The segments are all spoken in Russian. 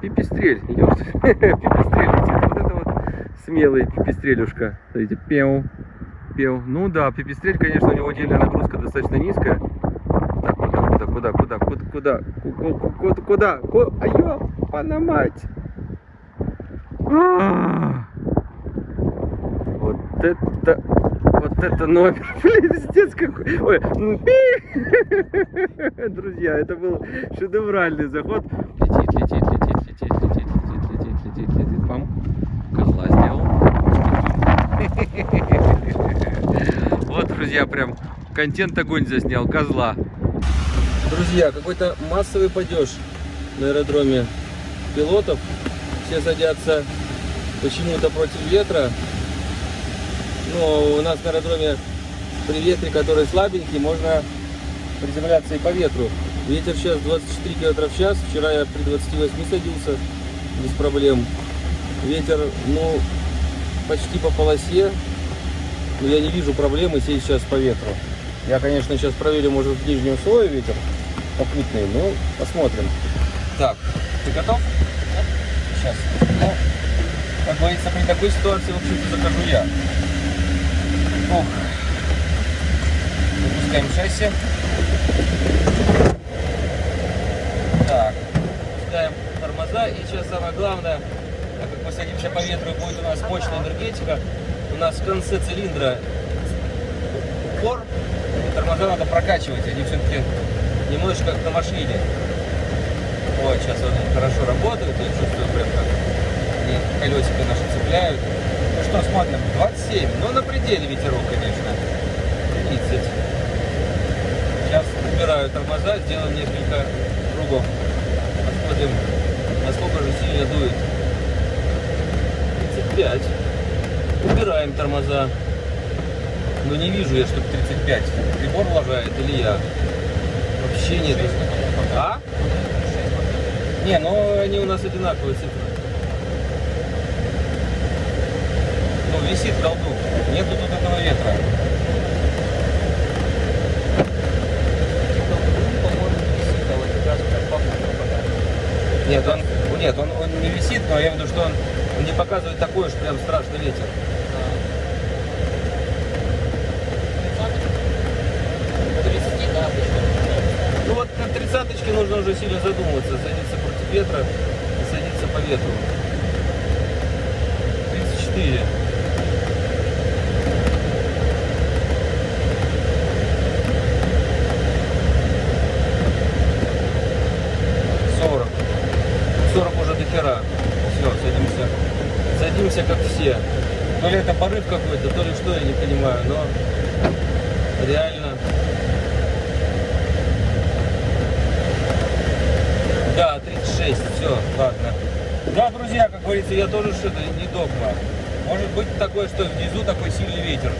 Пипистрель, ёпт. Пипистрель летит. Вот это вот смелый пипистрелюшка. Смотрите, пеу, пеу. Ну да, пипистрель, конечно, у него отдельная нагрузка достаточно низкая. Так, куда, куда, куда, куда, куда, куда, куда, куда, куда, а ёпана мать. Вот это, вот это номер, блин, пиздец какой. Ой, ну. Друзья, это был шедевральный заход. Летит, летит, летит, летит, летит. Пам. Козла сделал. Вот, друзья, прям контент огонь заснял, козла. Друзья, какой-то массовый падеж на аэродроме пилотов. Все садятся почему-то против ветра. Но у нас на аэродроме при ветре, который слабенький, можно приземляться и по ветру. Ветер сейчас 24 км в час. Вчера я при 28 садился без проблем. Ветер, ну, почти по полосе. Но я не вижу проблемы сесть сейчас по ветру. Я, конечно, сейчас проверю, может, в нижнем слое ветер попутный. Ну, посмотрим. Так, ты готов? Сейчас. Ну, как говорится, при такой ситуации, в общем-то, закажу я. Ох. Запускаем шасси. Так, ставим тормоза. И сейчас самое главное, так как мы садимся по ветру будет у нас мощная энергетика, у нас в конце цилиндра упор, и тормоза надо прокачивать, они все-таки немножечко как на машине. Вот, сейчас они хорошо работают, я чувствую прям как они колесико наши цепляют. Ну что, смотрим, 27, но на пределе ветерок, конечно, 30. Сейчас убираю тормоза, сделаем несколько кругов. Посмотрим, насколько же сильно дует. 35. Убираем тормоза. Но не вижу я, чтобы 35. Прибор лажает или я? Вообще нет. А? Не, ну они у нас одинаковые цифры. Ну, висит колдун. Нету тут этого ветра. Нет, он, нет, он, он не висит, но я имею в виду, что он, он не показывает такой уж прям страшный ветер. Ну вот на тридцаточке нужно уже сильно задумываться, садиться против ветра и садиться по ветру. 34. Сорок. Сорок уже до хера. Все, садимся. Садимся как все. То ли это порыв какой-то, то ли что, я не понимаю, но реально Да, 36, все, ладно. Да, друзья, как говорится, я тоже что-то не догма. Может быть такое, что внизу такой сильный ветер.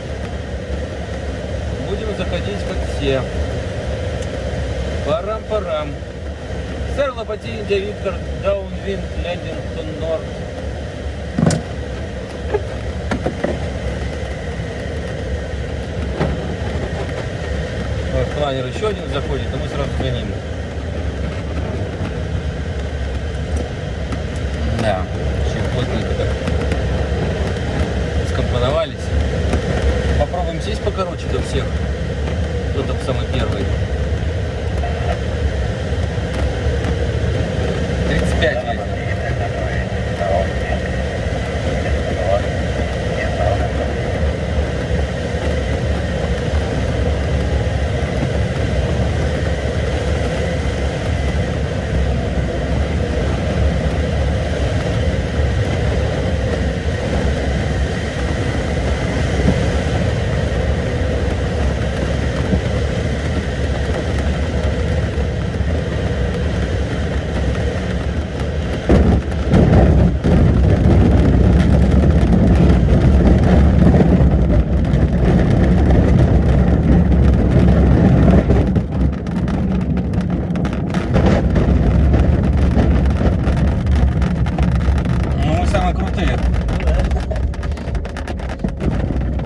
Будем заходить как все. Парам-парам. Сэр Лопати, Индия, Виктор, Даунвинд, Лендингтон, Норд. Планер еще один заходит, а мы сразу за ним. Да, очень плотненько так скомпоновались. Попробуем сесть покороче до всех. Кто там самый первый? 35 ветер. Ну, мы самые крутые.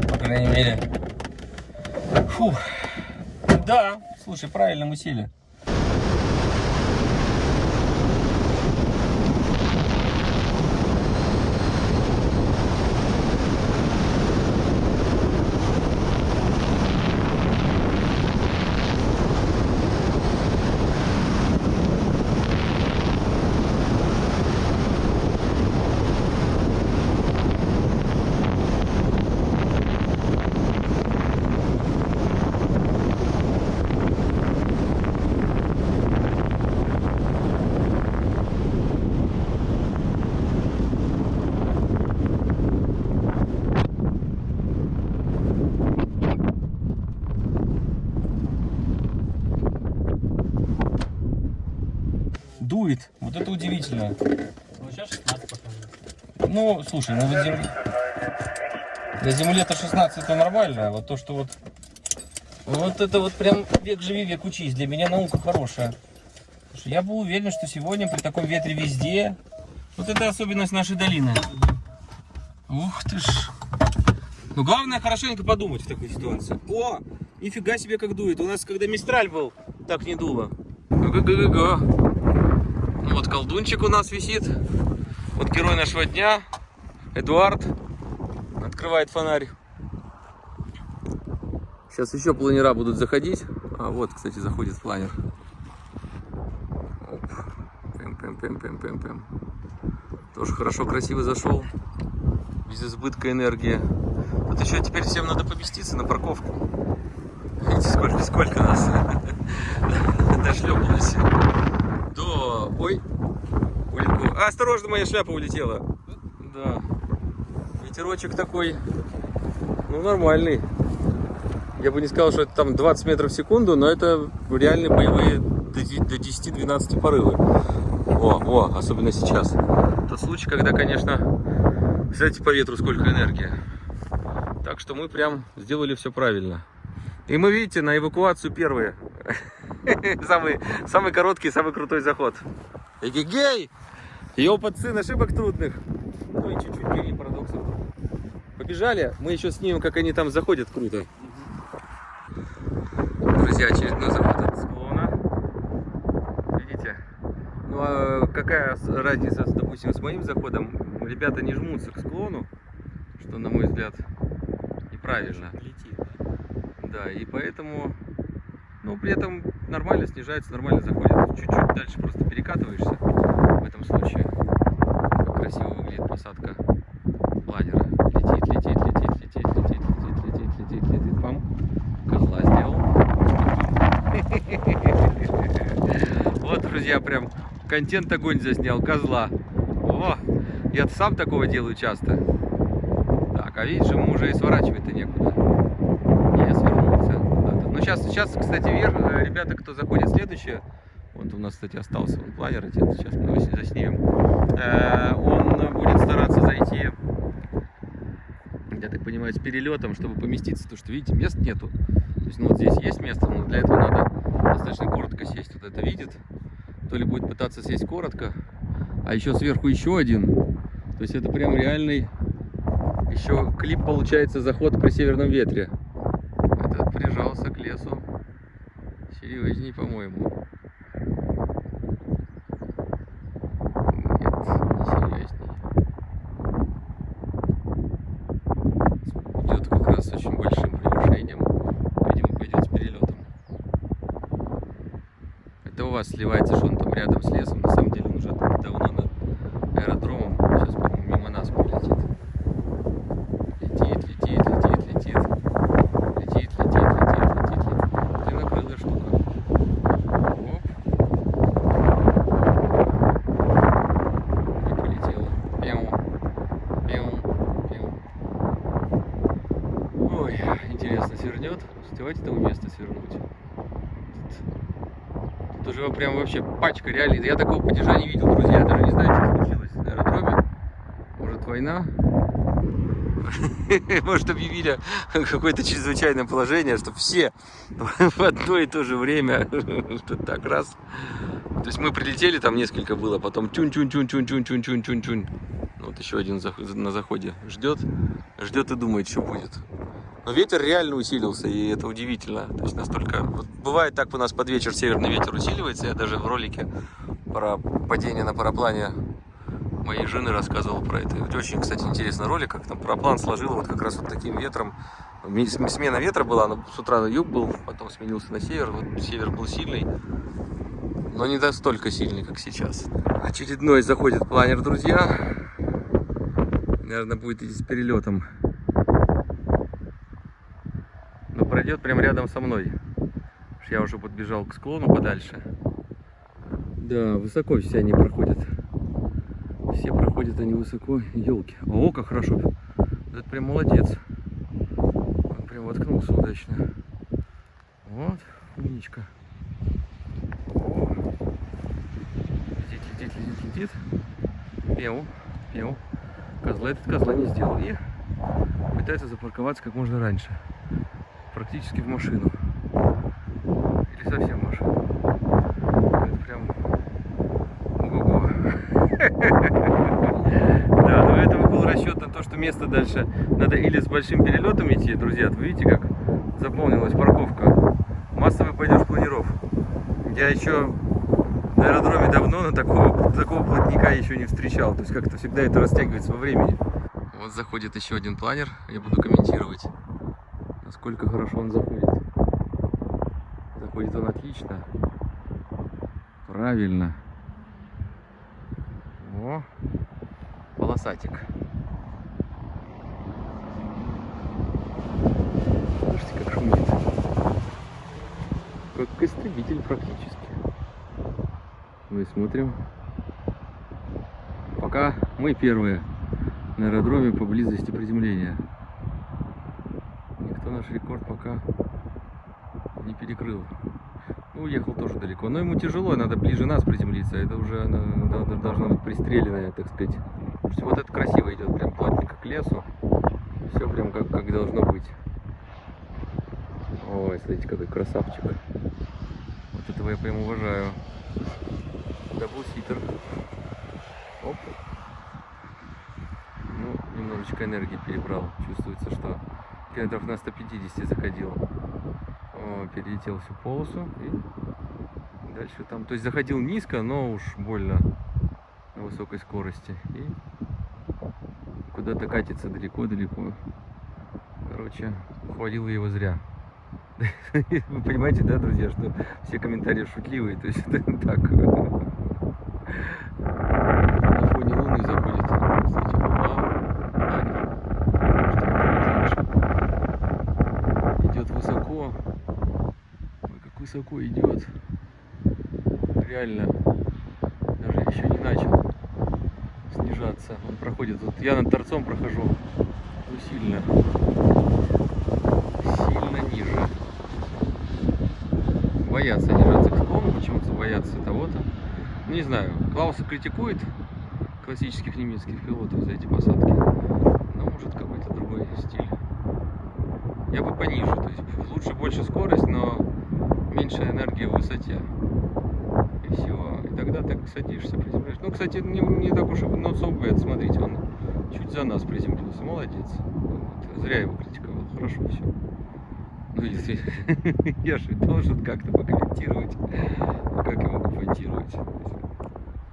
По крайней мере. Фу. Да, слушай, правильно мы сели. Вот это удивительно. Ну, сейчас 16 показывает. Ну, слушай, ну на земле... На земле-то 16 это нормально, а вот то, что вот... Вот это вот прям век живи, век учись. Для меня наука хорошая. Слушай, я был уверен, что сегодня при таком ветре везде... Вот это особенность нашей долины. Ух ты ж. Ну, главное хорошенько подумать в такой ситуации. О, нифига себе как дует. У нас, когда Мистраль был, так не дуло. Га-га-га-га. Вот колдунчик у нас висит. Вот герой нашего дня, Эдуард, открывает фонарь. Сейчас еще планера будут заходить. А вот, кстати, заходит планер. Оп. Пэм, пэм, пэм, пэм, пэм. Тоже хорошо, красиво зашел. Без избытка энергии. Вот еще теперь всем надо поместиться на парковку. Видите, сколько, сколько нас дошлепалось. Ой, улетку. А, осторожно, моя шляпа улетела. Да. Ветерочек такой, ну, нормальный. Я бы не сказал, что это там 20 метров в секунду, но это реальные боевые до 10-12 порывы. О, о, особенно сейчас. Тот случай, когда, конечно, знаете, по ветру сколько энергии. Так что мы прям сделали все правильно. И мы, видите, на эвакуацию первые. Самый, самый короткий, самый крутой заход. Эгегей! Опыт сын ошибок трудных. Ну и чуть-чуть гений парадоксов. Побежали, мы еще снимем, как они там заходят круто. Друзья, очередной заход от склона. Видите? Ну а какая разница, допустим, с моим заходом? Ребята не жмутся к склону, что, на мой взгляд, неправильно. Летит. Да, и поэтому, ну, при этом нормально снижается, нормально заходит. Чуть-чуть дальше просто перекатываешься в этом случае. Красиво выглядит посадка планера. Летит, летит, летит, летит, летит, летит, летит, летит, летит. Пам. Козла сделал. Вот, друзья, прям контент огонь заснял. Козла. О, я сам такого делаю часто. Так, а видишь, ему уже и сворачивать-то некуда. Я свернулся. куда-то. Ну, сейчас, сейчас, кстати, вверх, э, ребята, кто заходит следующее, вот у нас, кстати, остался он планер сейчас мы его заснимем. Э, Он будет стараться зайти, я так понимаю, с перелетом, чтобы поместиться, потому что, видите, мест нету. То есть, ну, вот здесь есть место, но для этого надо достаточно коротко сесть. Вот это видит, то ли будет пытаться сесть коротко, а еще сверху еще один. То есть, это прям реальный еще клип получается заход при северном ветре. Прижался к лесу. Серьезней, по-моему. Нет, не серьезней. Идет как раз с очень большим превышением. Видимо, пойдет с перелетом. Это у вас сливается, что он там рядом с лесом. На самом деле он уже давно над аэродромом. Сейчас, по-моему, мимо нас пролетит. Летит, летит, летит, летит. Летит, летит, летит, летит, летит. Длиннокрылая штука. Оп. И полетела. Пяу. Пяу. Пяу. Ой, интересно, свернет? Давайте того места свернуть. Тут, тут уже прям вообще пачка реально. Я такого падежа не видел, друзья. Я даже не знаю, что случилось на аэродроме. Может война? Может объявили какое-то чрезвычайное положение, чтобы все в одно и то же время, что так раз. То есть мы прилетели, там несколько было, потом тюнь-тюнь-тюнь-тюнь-тюнь-тюнь-тюнь-тюнь. Вот еще один на заходе ждет, ждет и думает, что будет. Но ветер реально усилился, и это удивительно. То есть настолько... Вот бывает так у нас под вечер северный ветер усиливается. Я даже в ролике про падение на параплане моей жены рассказывал про это. Это очень, кстати, интересный ролик, как там параплан сложил вот как раз вот таким ветром. Смена ветра была, но с утра на юг был, потом сменился на север. Вот север был сильный, но не настолько сильный, как сейчас. Очередной заходит планер, друзья. Наверное, будет идти с перелетом. Но пройдет прямо рядом со мной. Я уже подбежал к склону подальше. Да, высоко все они проходят. Все проходят они высоко. Елки. О, как хорошо. Это прям молодец. Он прям воткнулся удачно. Вот, умничка. О. Летит, летит, летит, летит. Пел, пел. Козла этот козла не сделал. И пытается запарковаться как можно раньше. Практически в машину. Или совсем в машину. Это прям... Ого-го. Да, но этого был расчет на то, что место дальше надо или с большим перелетом идти, друзья. Вы видите, как заполнилась парковка. Массовый пойдешь планиров. Я еще на аэродроме давно, но такого, такого плотника еще не встречал. То есть как-то всегда это растягивается во времени. Вот заходит еще один планер. Я буду комментировать, насколько хорошо он заходит. Заходит он отлично. Правильно. О, полосатик. Слушайте, как шумит. Как истребитель практически. Мы смотрим. Пока мы первые на аэродроме по близости приземления. Рекорд пока не перекрыл. Ну, уехал тоже далеко. Но ему тяжело, надо ближе нас приземлиться. Это уже она должна быть пристреленная, так сказать. Вот это красиво идет, прям плотненько к лесу. Все прям как, как должно быть. Ой, смотрите, какой красавчик. Вот этого я прям уважаю. Даблситер. Оп. Ну, немножечко энергии перебрал. Чувствуется, что километров на 150 заходил. Перелетел всю полосу и дальше там. То есть заходил низко, но уж больно на высокой скорости. И куда-то катится далеко-далеко. Короче, хвалил его зря. Вы понимаете, да, друзья, что все комментарии шутливые, то есть это так. На фоне луны заходит, кстати, луна, Аня. Что будет лучше. Идет высоко. Ой, как высоко идет. Реально. Даже еще не начал снижаться. Он проходит. Вот я над торцом прохожу. Ну, сильно. Сильно ниже. Боятся снижаться к склону, почему-то боятся того-то. Ну, Не знаю, Клауса критикует классических немецких пилотов за эти посадки. Но может какой-то другой стиль. Я бы пониже, то есть лучше больше скорость, но меньше энергии в высоте. И все. И тогда ты садишься, приземляешься. Ну, кстати, не, не так уж и bad. Смотрите, он чуть за нас приземлился. Молодец. Вот. Зря его критиковал. Хорошо все. Ну, если я же должен как-то покомментировать, как могу комментировать.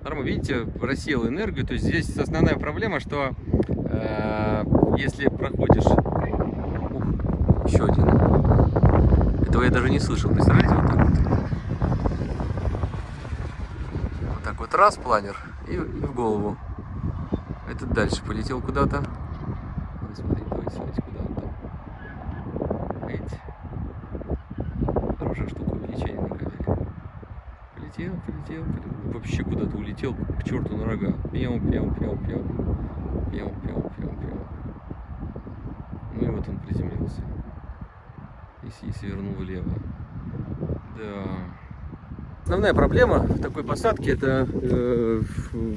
Нормально, видите, рассеял энергию, то есть здесь основная проблема, что э, если проходишь... Ух, еще один. Этого я даже не слышал, представляете, вот так вот. Вот так вот раз планер и, и в голову. Этот дальше полетел куда-то. Смотрите, куда он там. Видите? Хорошая штука на камере. Полетел, полетел, полетел. Вообще куда-то улетел к черту на рога. Пьем, пьем, пьем, пьем. Пьем, пьем, пьем, пьем. Ну и вот он приземлился. И, с- и свернул влево. Да. Основная проблема в такой посадке это э,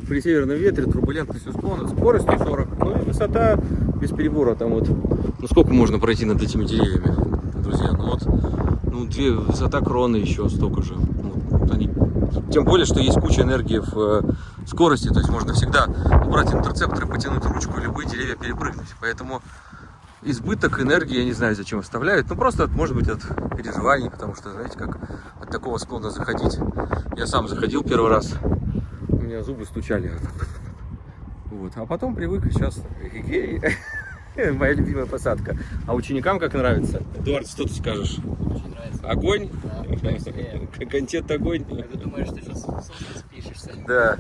при северном ветре турбулентность у склона, скорость 140, ну и высота без перебора там вот. Ну сколько можно пройти над этими деревьями, друзья? Ну вот, ну две высота кроны еще столько же. Ну, вот они, тем более, что есть куча энергии в э, скорости, то есть можно всегда убрать интерцептор и потянуть ручку и любые деревья перепрыгнуть. Поэтому избыток энергии, я не знаю, зачем оставляют. Ну, просто, может быть, от переживаний, потому что, знаете, как от такого склона заходить. Я сам заходил первый раз, у меня зубы стучали. Вот. А потом привык, сейчас моя любимая посадка. А ученикам как нравится? Эдуард, что ты скажешь? Очень нравится. Огонь? Да. Контент огонь? Когда думаешь, что сейчас спишешься. Да.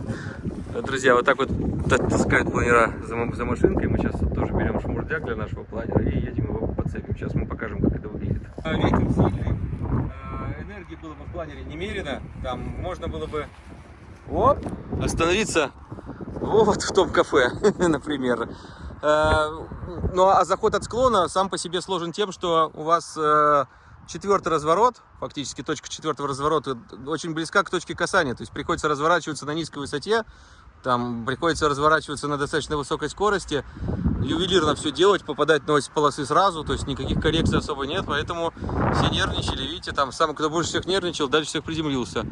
Друзья, вот так вот та- таскают планера за машинкой. Шмурдяк для нашего планера и едем его подцепим. Сейчас мы покажем, как это выглядит. Ветер сильный. А, Энергии было бы в планере немерено. Там можно было бы оп, остановиться вот в том кафе, например. Э, Ну а заход от склона сам по себе сложен тем, что у вас э, четвертый разворот, фактически точка четвертого разворота, очень близка к точке касания. То есть приходится разворачиваться на низкой высоте, Там приходится разворачиваться на достаточно высокой скорости, ювелирно все делать, попадать на ось полосы сразу, то есть никаких коррекций особо нет, поэтому все нервничали, видите, там самый, кто больше всех нервничал, дальше всех приземлился.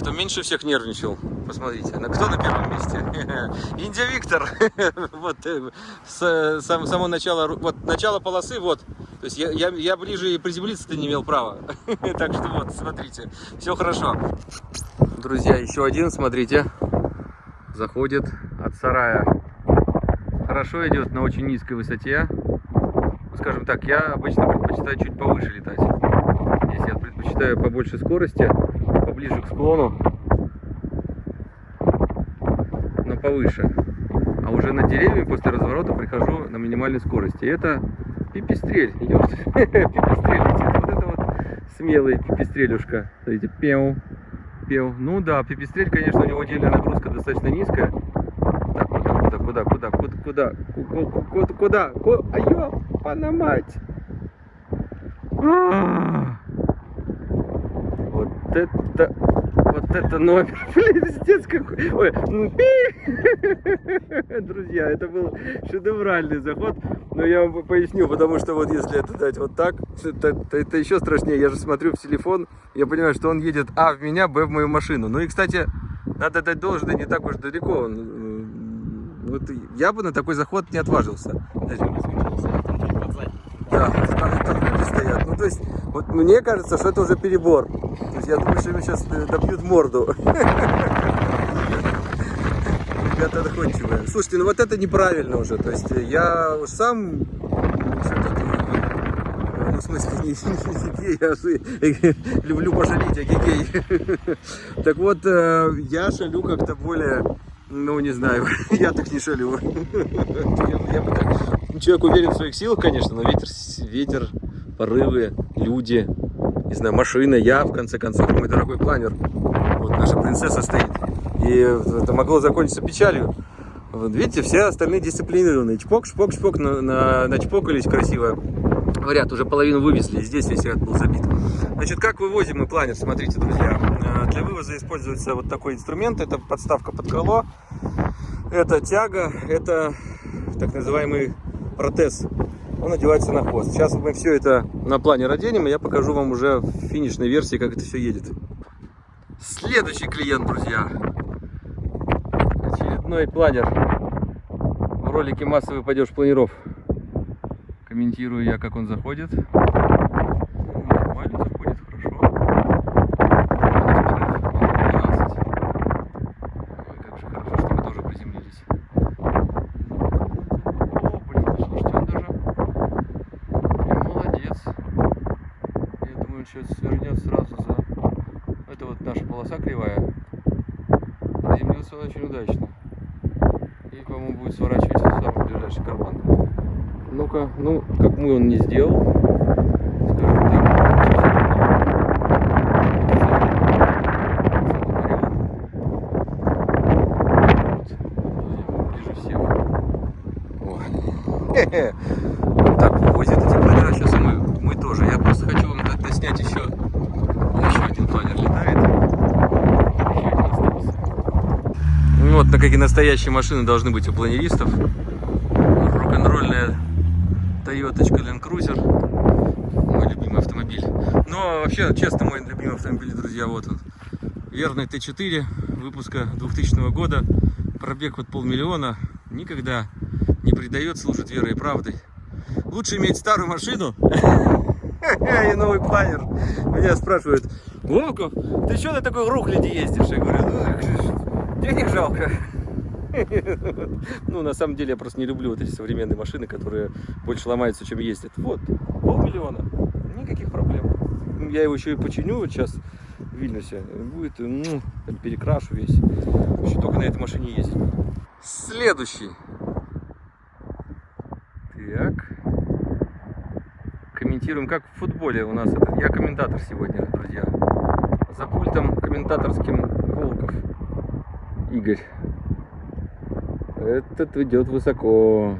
Кто меньше всех нервничал, посмотрите, кто на первом месте? Индия Виктор, вот, э, с, сам- само начало, вот, начало полосы, вот, то есть я, я, я ближе и приземлиться-то не имел права, так что вот, смотрите, все хорошо. Друзья, еще один, смотрите, заходит от сарая хорошо идет на очень низкой высоте. Ну, Скажем так, я обычно предпочитаю чуть повыше летать. Здесь я предпочитаю побольше скорости, поближе к склону, но повыше. А уже над деревьями после разворота прихожу на минимальной скорости. Это пипистрель. Ёпт. Пипистрель летит. Вот это вот смелый пипистрелюшка. Смотрите, пеу, пеу. Ну да, пипистрель, конечно, у него отдельная нагрузка достаточно низкая куда, куда, куда, куда, куда, куда, куда, а ёпана мать. А -а. Вот это, вот это номер, пиздец какой. Ой. Ну, Друзья, это был шедевральный заход, но я вам поясню, потому что вот если это дать вот так, это, это, это еще страшнее. Я же смотрю в телефон, я понимаю, что он едет а в меня, б в мою машину. Ну и, кстати, надо дать должное, не так уж далеко он вот я бы на такой заход не отважился. Да, там, стоят. Ну, то есть, вот мне кажется, что это уже перебор. То есть, я думаю, что ему сейчас добьют морду. Ребята доходчивые. Слушайте, ну вот это неправильно уже. То есть, я уж сам все-таки, ну, в смысле, не, не гей, а же люблю пожалеть, а гей. Так вот, э, я шалю как-то более, ну, не знаю, я так не шалю. Человек уверен в своих силах, конечно, но ветер, ветер, порывы, люди, не знаю, машина, я, в конце концов, мой дорогой планер. Вот наша принцесса стоит. И это могло закончиться печалью. Вот видите, все остальные дисциплинированные. Чпок, шпок, шпок, на, на, начпокались красиво. Ряд уже половину вывезли, здесь весь ряд был забит. Значит, как вывозим мы планер, смотрите, друзья. Э, Для вывоза используется вот такой инструмент, это подставка под крыло, это тяга, это так называемый протез. Он одевается на хвост. Сейчас мы все это на плане оденем, и я покажу вам уже в финишной версии, как это все едет. Следующий клиент, друзья. Очередной планер. В ролике «Массовый падеж планеров». Комментирую я, как он заходит. Нормально заходит, хорошо. У нас порыв 12. Ой, как же хорошо, что мы тоже приземлились. О, блин, слушайте, он даже прям молодец. Я думаю, он сейчас свернет сразу за... Это вот наша полоса кривая. Приземлился очень удачно. И, по-моему, будет сворачивать в самый ближайший карман. Ну-ка, ну, как мы он не сделал. Скажем так. О. Вот так возят эти планера. Сейчас мы, мы тоже. Я просто хочу вам дать снять еще. Еще один планер летает. Еще один остался. Ну вот, на какие настоящие машины должны быть у планеристов. Toyota Land Cruiser. Мой любимый автомобиль. Но вообще, честно, мой любимый автомобиль, друзья, вот он. Верный Т4 выпуска 2000 года. Пробег вот полмиллиона. Никогда не предает, служит верой и правдой. Лучше иметь старую машину и новый планер. Меня спрашивают, Вовка, ты что на такой рухляде ездишь? Я говорю, ну, денег жалко. Ну, на самом деле, я просто не люблю вот эти современные машины, которые больше ломаются, чем ездят. Вот, полмиллиона, никаких проблем. Я его еще и починю вот сейчас в Вильнюсе. Будет, ну, перекрашу весь. Еще только на этой машине ездить. Следующий. Так. Комментируем, как в футболе у нас. Это, я комментатор сегодня, друзья. За пультом комментаторским Волков. Игорь. Этот идет высоко.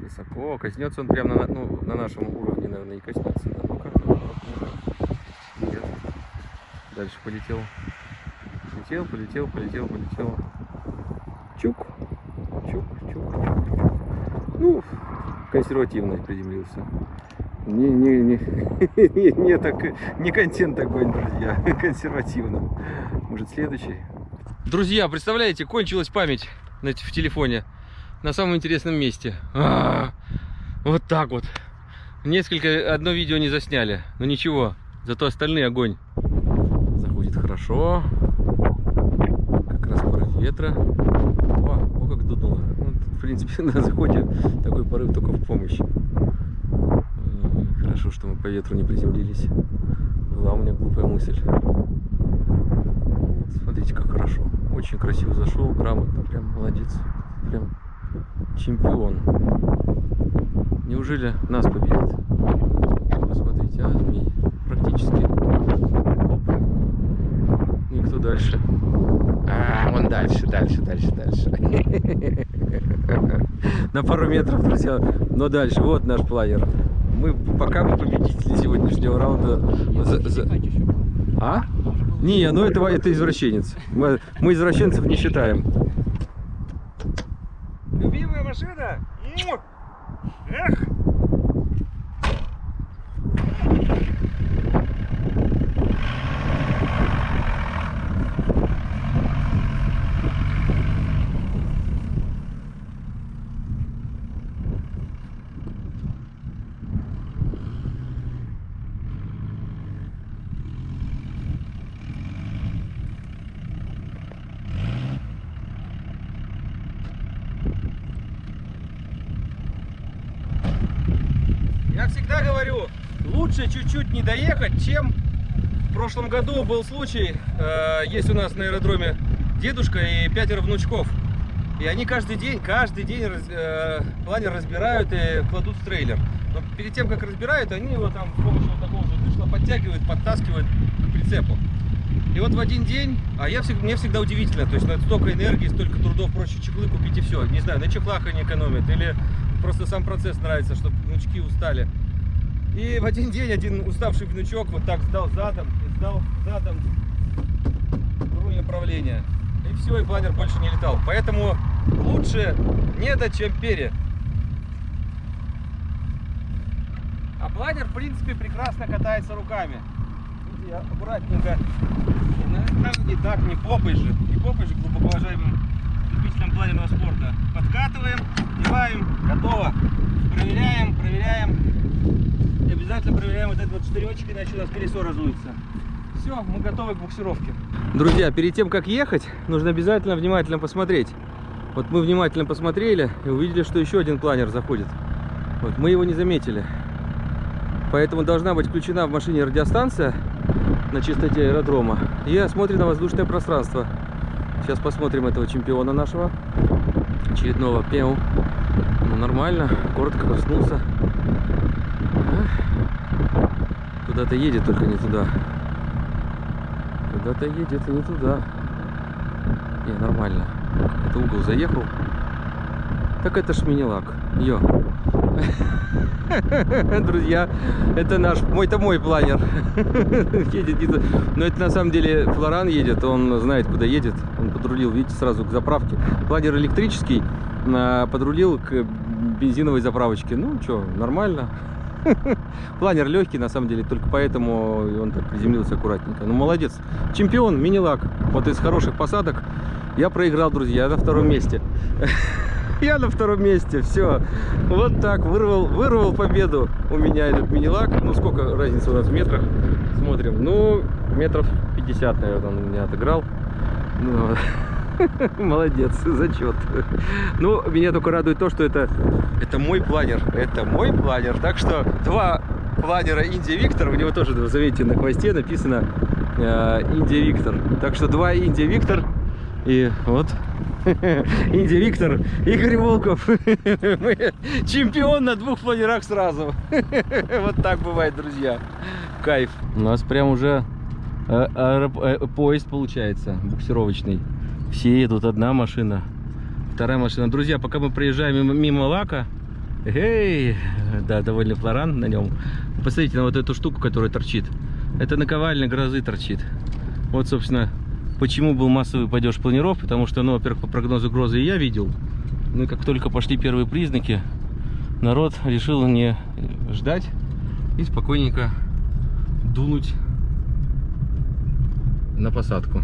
Высоко. Коснется он прямо на, ну, на нашем уровне, наверное, и коснется. Да. Нет. Дальше полетел. полетел, полетел, полетел, полетел. Чук, чук, чук, чук. Ну, консервативно приземлился. Не, не, не, не, не, так, не контент такой, друзья, консервативно. Может, следующий? Друзья, представляете, кончилась память в телефоне на самом интересном месте. А, вот так вот. Несколько, одно видео не засняли, но ничего, зато остальные огонь. Заходит хорошо. Как раз порыв ветра. О, о как дуднуло. Ну, тут, в принципе, на заходе такой порыв только в помощь. Хорошо, что мы по ветру не приземлились. Была у меня глупая мысль. Смотрите, как хорошо. Очень красиво зашел, грамотно, прям молодец. Прям чемпион. Неужели нас победит? Посмотрите, а, змей. Практически. Оп. Ну и кто дальше? А, вон дальше, дальше, дальше, дальше. На пару метров, друзья. Но дальше, вот наш планер. Мы пока мы победители сегодняшнего раунда. За- за- А? Не, ну это, это извращенец. Мы, мы извращенцев не считаем. Любимая машина? Эх! Я всегда говорю, лучше чуть-чуть не доехать, чем в прошлом году был случай. э, есть у нас на аэродроме дедушка и пятеро внучков. И они каждый день, каждый день э, планер разбирают и кладут в трейлер. Но перед тем, как разбирают, они его там с помощью вот такого же дышла подтягивают, подтаскивают к прицепу. И вот в один день, а я всегда, мне всегда удивительно, то есть на столько энергии, столько трудов, проще чехлы купить и все. Не знаю, на чехлах они экономят, или просто сам процесс нравится, чтобы внучки устали. И в один день один уставший внучок вот так сдал задом, сдал задом руль направления. И все, и планер больше не летал. Поэтому лучше недо, чем пере. А планер, в принципе, прекрасно катается руками. Видите, я аккуратненько. Не, не так, не попой же. Не попой же, глубоко уважаемым любителям планерного спорта. Подкатываем, деваем, готово. Проверяем, проверяем. И обязательно проверяем вот этот вот штыречек, иначе у нас колесо разуется. Все, мы готовы к буксировке. Друзья, перед тем, как ехать, нужно обязательно внимательно посмотреть. Вот мы внимательно посмотрели и увидели, что еще один планер заходит. Вот, мы его не заметили. Поэтому должна быть включена в машине радиостанция на чистоте аэродрома и осмотрено воздушное пространство. Сейчас посмотрим этого чемпиона нашего, очередного пеу. Ну, нормально, коротко коснулся. А? Куда-то едет, только не туда. Куда-то едет и не туда. Не, нормально. Это угол заехал. Так это ж мини-лак. Йо. Друзья, это наш, мой это мой планер. едет туда. Но это на самом деле Флоран едет, он знает, куда едет. Он подрулил, видите, сразу к заправке. Планер электрический, а, подрулил к бензиновой заправочке. Ну, что, нормально. Планер легкий, на самом деле, только поэтому он так приземлился аккуратненько. Ну, молодец. Чемпион, мини-лак. Вот из хороших посадок я проиграл, друзья, я на втором месте. Я на втором месте, все. Вот так, вырвал, вырвал победу у меня этот мини-лак. Ну, сколько разница у нас в метрах? Смотрим. Ну, метров 50, наверное, он меня отыграл. Ну, Молодец, зачет. Ну, меня только радует то, что это, это мой планер. Это мой планер. Так что два планера Индия Виктор. У него тоже, заметьте, на хвосте написано э, Индия Виктор. Так что два Индия Виктор. И вот Индия Виктор, Игорь Волков. Мы чемпион на двух планерах сразу. Вот так бывает, друзья. Кайф. У нас прям уже э, э, поезд получается, буксировочный. Все едут, одна машина, вторая машина. Друзья, пока мы проезжаем мимо, мимо лака, эй, да, довольно флоран на нем. Посмотрите на вот эту штуку, которая торчит. Это наковальня грозы торчит. Вот, собственно, Почему был массовый падеж планиров? Потому что, ну, во-первых, по прогнозу грозы я видел. Ну и как только пошли первые признаки, народ решил не ждать и спокойненько дунуть на посадку.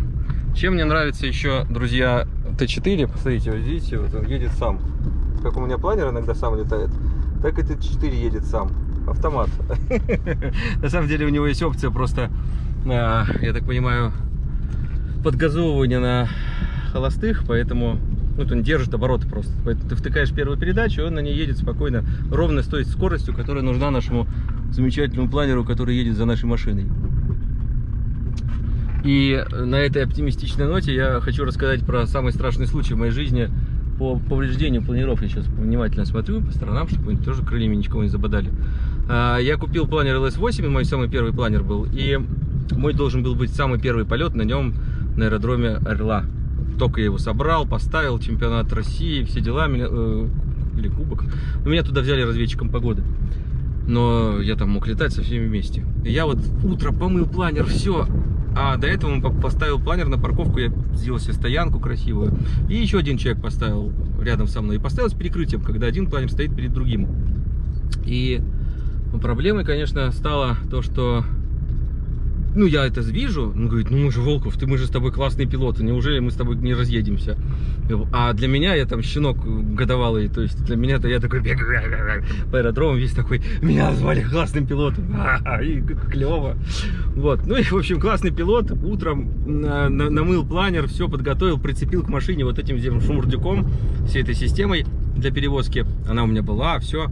Чем мне нравится еще, друзья, Т4, посмотрите, вот видите, вот он едет сам. Как у меня планер иногда сам летает, так и Т4 едет сам. Автомат. На самом деле у него есть опция просто, а, я так понимаю, подгазовывания на холостых, поэтому ну, вот он держит обороты просто. Поэтому ты втыкаешь первую передачу, и он на ней едет спокойно, ровно с той скоростью, которая нужна нашему замечательному планеру, который едет за нашей машиной. И на этой оптимистичной ноте я хочу рассказать про самый страшный случай в моей жизни по повреждению планеров. Я сейчас внимательно смотрю по сторонам, чтобы они тоже крыльями никого не забодали. А, Я купил планер LS8, мой самый первый планер был, и мой должен был быть самый первый полет на нем на аэродроме Орла. Только я его собрал, поставил, чемпионат России, все дела, меня, э, или кубок. Но меня туда взяли разведчиком погоды. Но я там мог летать со всеми вместе. И я вот утро помыл планер, все. А до этого он по- поставил планер на парковку, я сделал себе стоянку красивую. И еще один человек поставил рядом со мной. И поставил с перекрытием, когда один планер стоит перед другим. И ну, проблемой, конечно, стало то, что ну, я это вижу, он говорит, ну, мы же Волков, ты, мы же с тобой классные пилоты, неужели мы с тобой не разъедемся? А для меня, я там щенок годовалый, то есть для меня-то я такой бегаю по аэродрому, весь такой, меня назвали классным пилотом, и клево. Вот, ну и, в общем, классный пилот, утром на- на- намыл планер, все подготовил, прицепил к машине вот этим шумурдюком, всей этой системой для перевозки, она у меня была, все.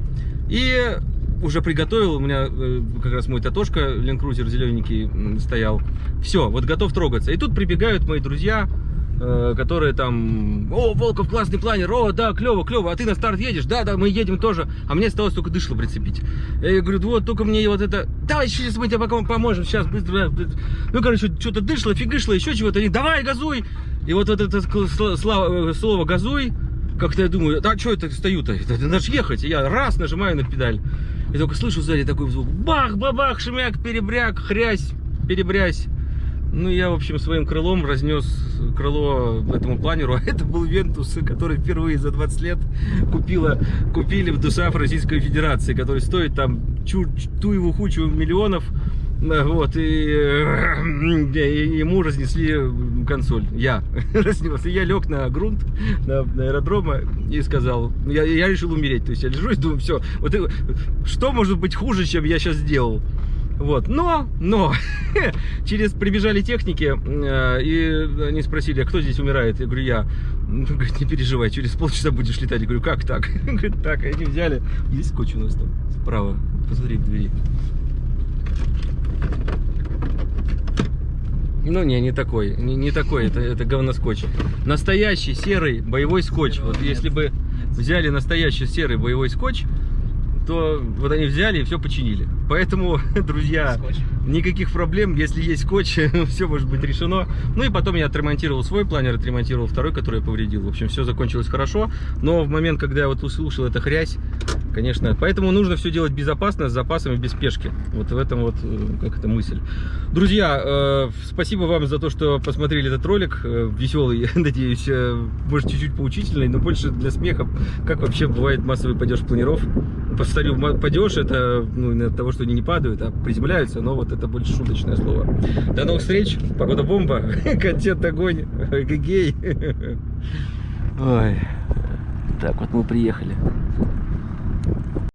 И уже приготовил, у меня э, как раз мой Татошка, ленд-крузер зелененький стоял. Все, вот готов трогаться. И тут прибегают мои друзья, э, которые там, о, Волков, классный планер, о, да, клево, клево, а ты на старт едешь? Да, да, мы едем тоже. А мне осталось только дышло прицепить. Я говорю, вот, только мне вот это, давай, сейчас мы тебе пока поможем, сейчас, быстро. быстро». Ну, короче, что-то дышло, фигышло, еще чего-то. Они, давай, газуй! И вот, вот это э, слово «газуй», как-то я думаю, а что это стою-то? Это надо ж ехать. И я раз нажимаю на педаль. И только слышу сзади такой звук. Бах, бабах, шмяк, перебряк, хрясь, перебрясь. Ну, я, в общем, своим крылом разнес крыло этому планеру. А это был Вентус, который впервые за 20 лет купила, купили в ДУСАФ Российской Федерации, который стоит там чу, ту его хучу миллионов. Вот, и, э, и ему разнесли консоль. Я разнес. И я лег на грунт, на, на аэродрома и сказал, я, я решил умереть. То есть я лежу и думаю, все, вот что может быть хуже, чем я сейчас сделал? Вот, но, но, через прибежали техники, э, и они спросили, а кто здесь умирает? Я говорю, я. Говорит, не переживай, через полчаса будешь летать. Я говорю, как так? Говорит, так, они взяли. Есть скотч у нас там справа, посмотри в двери. Ну не, не такой, не, не такой, это, это говноскотч. Настоящий серый боевой скотч. Вот если бы взяли настоящий серый боевой скотч, то вот они взяли и все починили. Поэтому, друзья, никаких проблем, если есть скотч, все может быть решено. Ну и потом я отремонтировал свой планер, отремонтировал второй, который я повредил. В общем, все закончилось хорошо. Но в момент, когда я вот услышал это хрясь, конечно, поэтому нужно все делать безопасно, с запасами, без спешки. Вот в этом вот, э, как это мысль. Друзья, э, спасибо вам за то, что посмотрели этот ролик. Э, Веселый, надеюсь, может чуть-чуть поучительный, но больше для смеха, как вообще бывает массовый падеж планиров. Повторю, падеж это ну, от того, что они не падают, а приземляются, но вот это больше шуточное слово. До новых встреч, погода бомба, контент огонь, гей. Ой, так вот мы приехали.